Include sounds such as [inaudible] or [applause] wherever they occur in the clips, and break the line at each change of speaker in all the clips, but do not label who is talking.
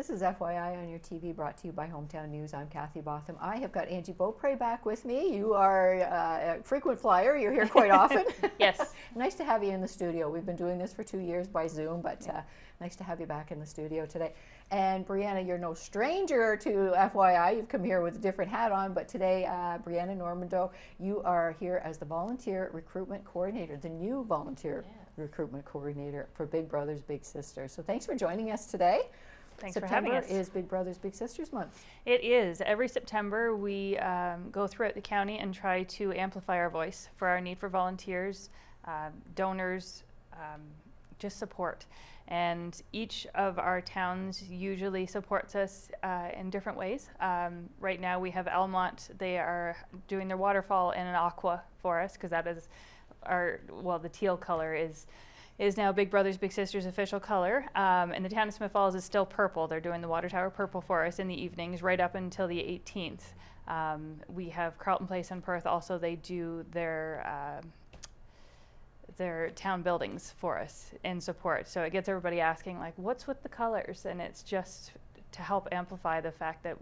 This is FYI on your TV brought to you by Hometown News. I'm Kathy Botham. I have got Angie Beaupre back with me. You are uh, a frequent flyer. You're here quite often. [laughs]
yes. [laughs]
nice to have you in the studio. We've been doing this for two years by Zoom, but uh, nice to have you back in the studio today. And Brianna, you're no stranger to FYI. You've come here with a different hat on, but today, uh, Brianna Normando, you are here as the volunteer recruitment coordinator, the new volunteer recruitment coordinator for Big Brothers Big Sisters. So thanks for joining us today.
Thanks
September
for having us.
is Big Brothers Big Sisters month.
It is. Every September we um, go throughout the county and try to amplify our voice for our need for volunteers, uh, donors, um, just support. And each of our towns usually supports us uh, in different ways. Um, right now we have Almonte. They are doing their waterfall in an aqua for us because that is our, well, the teal color is is now Big Brothers Big Sisters official color. Um, and the town of Smith Falls is still purple. They're doing the water tower purple for us in the evenings right up until the 18th. Um, we have Carleton Place in Perth. Also, they do their uh, their town buildings for us in support. So it gets everybody asking like, what's with the colors? And it's just to help amplify the fact that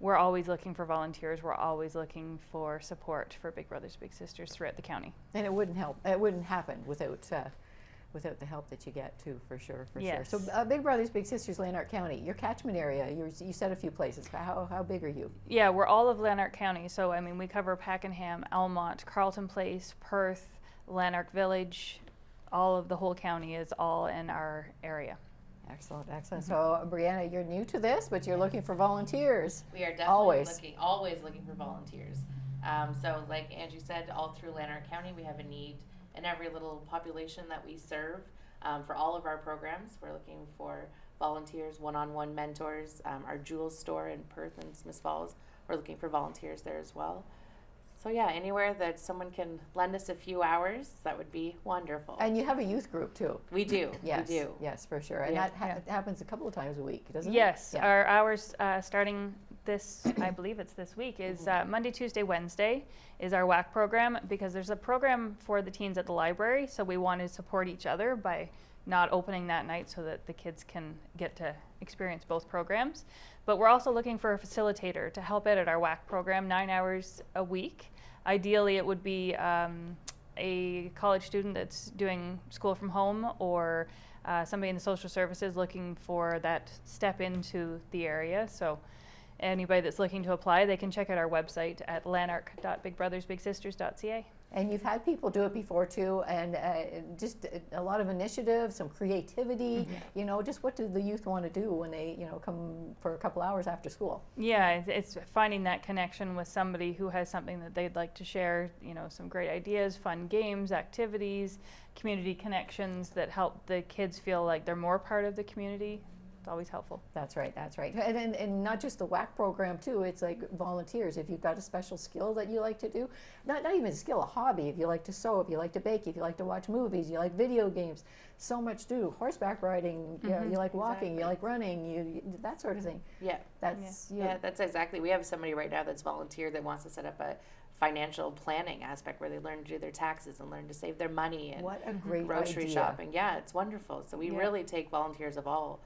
we're always looking for volunteers. We're always looking for support for Big Brothers Big Sisters throughout the county.
And it wouldn't help. It wouldn't happen without uh, without the help that you get too, for sure, for
yes.
sure. So uh, Big Brothers Big Sisters, Lanark County, your catchment area. you said a few places. How how big are you?
Yeah, we're all of Lanark County. So I mean, we cover Pakenham, Almonte, Carleton Place, Perth, Lanark Village. All of the whole county is all in our area.
Excellent, excellent. Mm -hmm. So, Brianna, you're new to this, but you're looking for volunteers.
We are definitely
always.
looking, always looking for volunteers. Um, so, like Angie said, all through Lanark County, we have a need in every little population that we serve. Um, for all of our programs, we're looking for volunteers, one-on-one mentors. Um, our Jewels store in Perth and Smith Falls, we're looking for volunteers there as well. So yeah, anywhere that someone can lend us a few hours, that would be wonderful.
And you have a youth group too.
We do.
Yes.
We do.
Yes, for sure. And
yeah.
that ha happens a couple of times a week, doesn't
yes.
it?
Yes. Our hours uh, starting this, I [coughs] believe it's this week, is uh, Monday, Tuesday, Wednesday is our WAC program because there's a program for the teens at the library. So we want to support each other by not opening that night so that the kids can get to experience both programs. But we're also looking for a facilitator to help out at our WAC program, nine hours a week. Ideally, it would be um, a college student that's doing school from home or uh, somebody in the social services looking for that step into the area. So anybody that's looking to apply, they can check out our website at lanark.bigbrothersbigsisters.ca.
And you've had people do it before too, and uh, just a lot of initiative, some creativity. Mm -hmm. You know, just what do the youth want to do when they, you know, come for a couple hours after school?
Yeah, it's finding that connection with somebody who has something that they'd like to share. You know, some great ideas, fun games, activities, community connections that help the kids feel like they're more part of the community it's always helpful.
That's right, that's right. And, and, and, not just the WAC program too, it's like volunteers. If you've got a special skill that you like to do, not, not even a skill, a hobby, if you like to sew, if you like to bake, if you like to watch movies, you like video games, so much to do. Horseback riding, mm -hmm. you, know, you like walking,
exactly.
you like running, you, you, that sort of thing.
Yeah.
That's,
yeah. yeah, that's exactly. We have somebody right now that's volunteer that wants to set up a financial planning aspect where they learn to do their taxes and learn to save their money and
what a great
grocery
idea.
shopping. Yeah, it's wonderful. So we
Yeah.
really take volunteers of all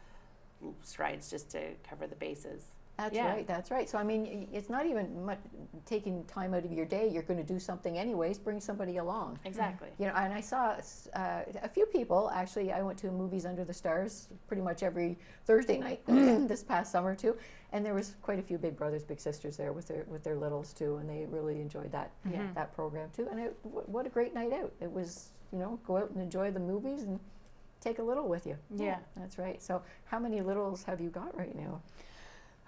strides just to cover the bases.
That's
Yeah.
right, that's right. So, I mean, it's not even much taking time out of your day. You're going to do something anyways, bring somebody along.
Exactly.
You know, and I saw uh, a few people, actually, I went to Movies Under the Stars pretty much every Thursday night [clears throat] [clears throat] this past summer too, and there was quite a few Big Brothers, Big Sisters there with their with their littles too, and they really enjoyed that
Yeah.
that program too. And it, w- what a great night out. It was, you know, go out and enjoy the movies and take a little with you.
Yeah.
That's right. So, how many littles have you got right now?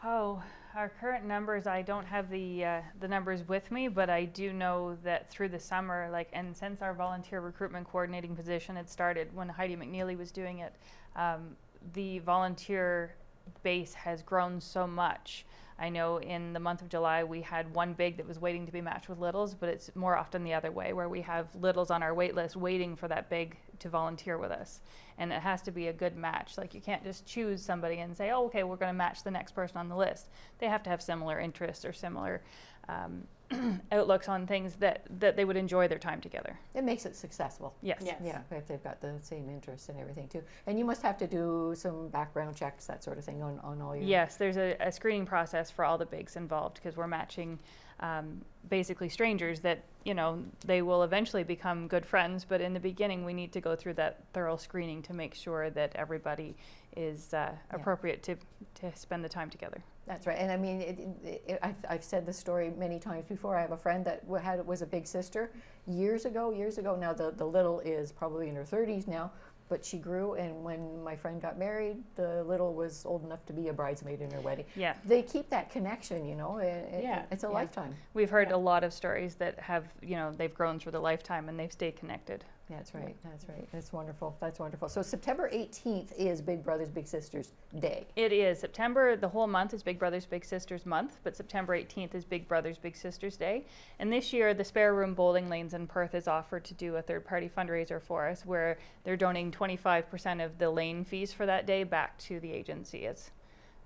Oh, our current numbers, I don't have the uh, the numbers with me, but I do know that through the summer, like, and since our volunteer recruitment coordinating position had started when Heidi McNeely was doing it, um, the volunteer base has grown so much. I know in the month of July we had one big that was waiting to be matched with littles, but it's more often the other way where we have littles on our wait list waiting for that big to volunteer with us. And it has to be a good match. Like you can't just choose somebody and say, oh, okay, we're going to match the next person on the list. They have to have similar interests or similar um, [clears throat] outlooks on things that, that they would enjoy their time together.
It makes it successful.
Yes.
Yes.
Yeah, if they've got the same interests and everything too. And you must have to do some background checks, that sort of thing on, on all your.
Yes, there's a, a screening process for all the bigs involved because we're matching um, basically strangers that, you know, they will eventually become good friends, but in the beginning, we need to go through that thorough screening to make sure that everybody is uh, appropriate to, to spend the time together.
That's right, and I mean, it, it, it, I've, I've said this story many times before. I have a friend that had was a big sister years ago. Years ago, now the the little is probably in her thirties now, but she grew. And when my friend got married, the little was old enough to be a bridesmaid in her wedding.
Yeah.
They keep that connection, you know. It, it-
Yeah,
it's a
yeah.
lifetime.
We've heard
Yeah.
a lot of stories that have, you know, they've grown through the lifetime and they've stayed connected.
That's right. That's right. That's wonderful. That's wonderful. So September eighteenth is Big Brothers Big Sisters Day.
It is September, the whole month is Big Brothers Big Sisters month, but September 18th is Big Brothers Big Sisters Day. And this year, the Spare Room Bowling Lanes in Perth has offered to do a third party fundraiser for us where they're donating 25% of the lane fees for that day back to the agency as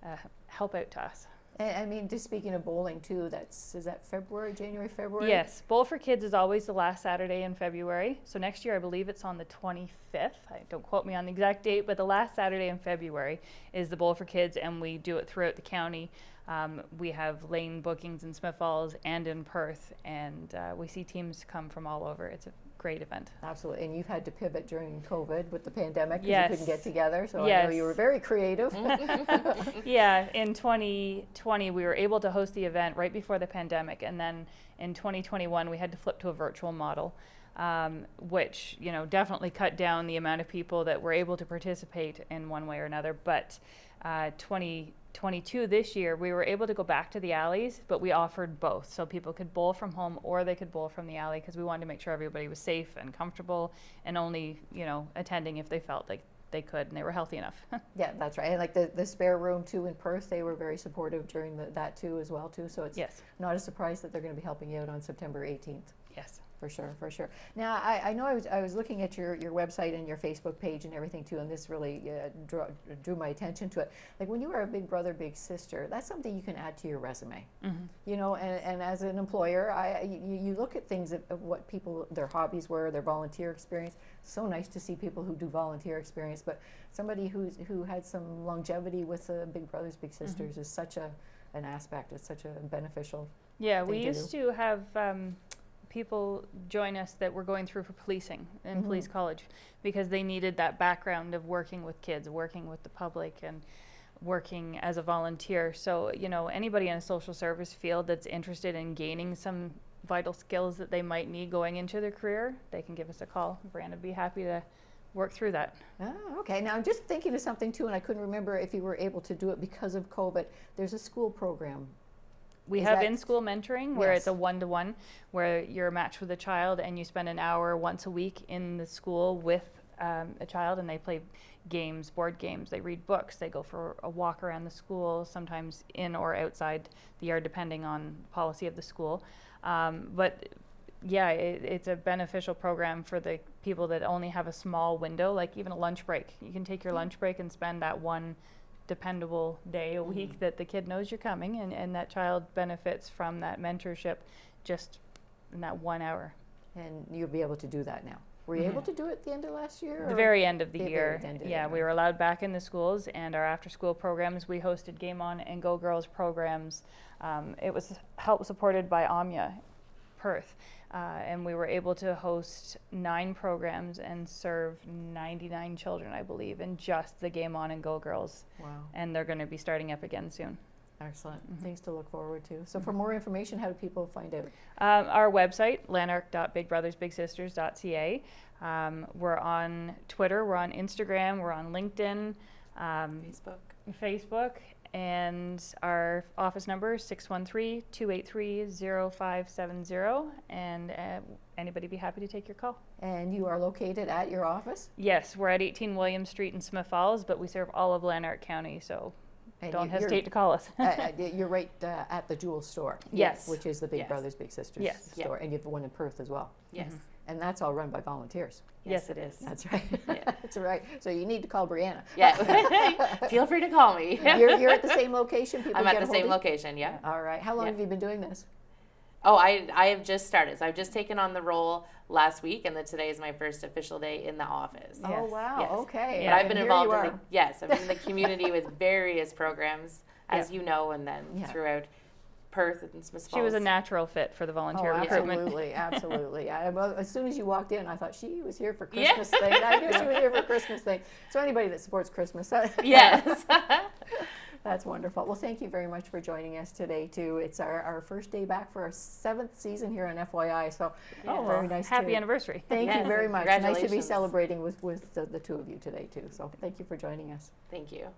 a uh, help out to us.
And I mean, just speaking of bowling too, that's is that February, January, February?
Yes, Bowl for Kids is always the last Saturday in February. So next year, I believe it's on the 25th. I don't quote me on the exact date, but the last Saturday in February is the Bowl for Kids, and we do it throughout the county. Um, we have lane bookings in Smith Falls and in Perth, and uh, we see teams come from all over. It's a great event.
Absolutely. And you've had to pivot during COVID with the pandemic because
Yes.
you couldn't get together. So I know you were very creative. [laughs]
yeah, in 2020, we were able to host the event right before the pandemic, and then in 2021, we had to flip to a virtual model, um, which you know definitely cut down the amount of people that were able to participate in one way or another. But uh, 2022 this year, we were able to go back to the alleys, but we offered both, so people could bowl from home or they could bowl from the alley because we wanted to make sure everybody was safe and comfortable, and only you know attending if they felt like they could and they were healthy enough. [laughs]
yeah, that's right. And like the, the spare room too in Perth, they were very supportive during the, that too as well too. So it's
yes,
not a surprise that they're going to be helping you out on September 18th.
yes.
For sure, for sure. Now, I, I know I was, I was looking at your, your website and your Facebook page and everything too, and this really uh, drew, drew my attention to it. Like when you were a big brother, big sister, that's something you can add to your resume.
Mhm.
You know, and, and as an employer, I, you, you look at things of, of what people, their hobbies were, their volunteer experience. So nice to see people who do volunteer experience, but somebody who's, who had some longevity with the Big Brothers, Big Sisters is such a, an aspect. It's such a beneficial.
Yeah, we
to
used to have um, people join us that were going through for policing in
Mhm.
police college because they needed that background of working with kids, working with the public, and working as a volunteer. So, you know, anybody in a social service field that's interested in gaining some vital skills that they might need going into their career, they can give us a call. Brianna would be happy to work through that.
Ah, okay. Now I'm just thinking of something too, and I couldn't remember if you were able to do it because of COVID. There's a school program.
We
Is
have in-school mentoring where it's a one-to-one, where you're matched with a child and you spend an hour once a week in the school with um, a child, and they play games, board games. They read books. They go for a walk around the school, sometimes in or outside the yard, depending on policy of the school. Um, but yeah, it, it's a beneficial program for the people that only have a small window, like even a lunch break. You can take your lunch break and spend that one dependable day a week that the kid knows you're coming, and, and that child benefits from that mentorship just in that one hour.
And you'll be able to do that now. Were you able
Mhm.
to do it at the end of last year?
The very end of the
the
year,
end of the
yeah,
year.
we were allowed back in the schools and our after-school programs. We hosted Game On and Go Girls programs. Um, it was help supported by AMIA Perth, uh, and we were able to host nine programs and serve 99 children, I believe, in just the Game On and Go Girls.
Wow,
And they're going to be starting up again soon.
excellent.
Mhm.
Things to look forward to. So, for more information, how do people find out?
Um, our website, lanark.bigbrothersbigsisters.ca. Um, we're on Twitter, we're on Instagram, we're on LinkedIn, um,
Facebook.
Facebook, and our office number is 613 283 0570. And uh, anybody be happy to take your call.
And you are located at your office?
Yes, we're at 18 William Street in Smith Falls, but we serve all of Lanark County, so
And
don't
you-
hesitate to call us.
uh, [laughs] uh, You're right uh, at the Jewel store.
Yes.
Which is the Big
Yes.
Brothers Big Sisters
Yes.
Yeah.
store. And you have one in Perth as well.
Yes.
And that's all run by volunteers.
Yes, it is.
That's right. [laughs]
Yeah. [laughs]
That's right. So you need to call Brianna.
Yeah. Feel free to call me.
you're, you're at the same location? People
I'm at the same location. yeah.
All right. How long
Yeah.
have you been doing this?
Oh, I I have just started. So I've just taken on the role last week, and then today is my first official day in the office.
Oh,
Yes.
wow.
Yes.
Okay.
But I've been
here
involved in the yes, I've been in the [laughs] community with various programs, as you know, and then
Yeah.
throughout Perth and Smith
She was a natural fit for the
Oh,
volunteer recruitment.
absolutely, [laughs] absolutely. I, well, as soon as you walked in, I thought she was here for
Yeah.
Christmas thing. I knew she was here for [laughs] Christmas thing. So anybody that supports Christmas, uh,
yes.
That's wonderful. Well, thank you very much for joining us today too. It's our, our first day back for our seventh season here on FYI. So
Oh,
very nice.
Happy
to,
anniversary.
Thank you very much. Nice to be celebrating with with the, the two of you today too. So thank you for joining us.
Thank you.